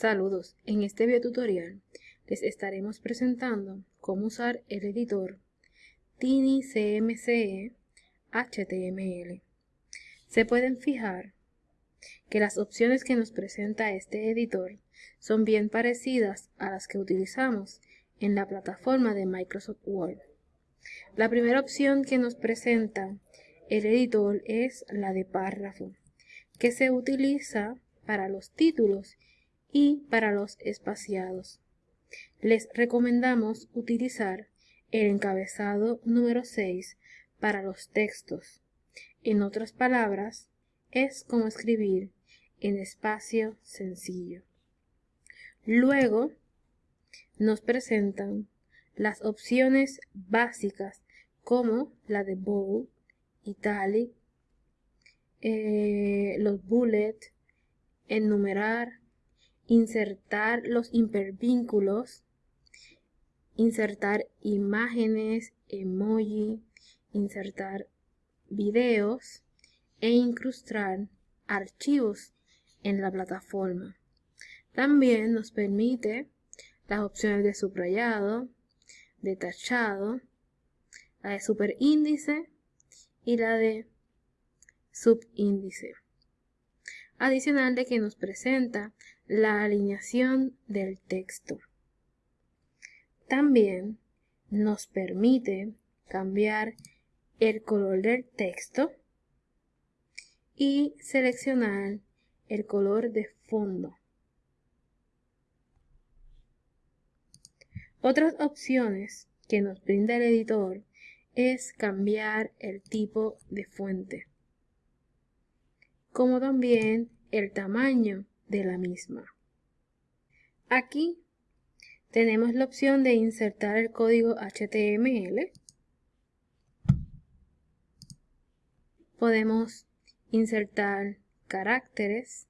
Saludos, en este video tutorial les estaremos presentando cómo usar el editor Tiny CMCE HTML. Se pueden fijar que las opciones que nos presenta este editor son bien parecidas a las que utilizamos en la plataforma de Microsoft Word. La primera opción que nos presenta el editor es la de párrafo, que se utiliza para los títulos y para los espaciados. Les recomendamos utilizar el encabezado número 6 para los textos. En otras palabras, es como escribir en espacio sencillo. Luego nos presentan las opciones básicas como la de bold, italic, eh, los bullets, enumerar, insertar los hipervínculos, insertar imágenes, emoji, insertar videos e incrustar archivos en la plataforma. También nos permite las opciones de subrayado, de tachado, la de superíndice y la de subíndice. Adicional de que nos presenta la alineación del texto. También nos permite cambiar el color del texto y seleccionar el color de fondo. Otras opciones que nos brinda el editor es cambiar el tipo de fuente, como también el tamaño de la misma. Aquí tenemos la opción de insertar el código HTML. Podemos insertar caracteres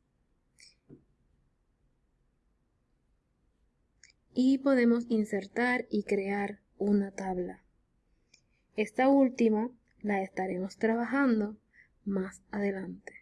y podemos insertar y crear una tabla. Esta última la estaremos trabajando más adelante.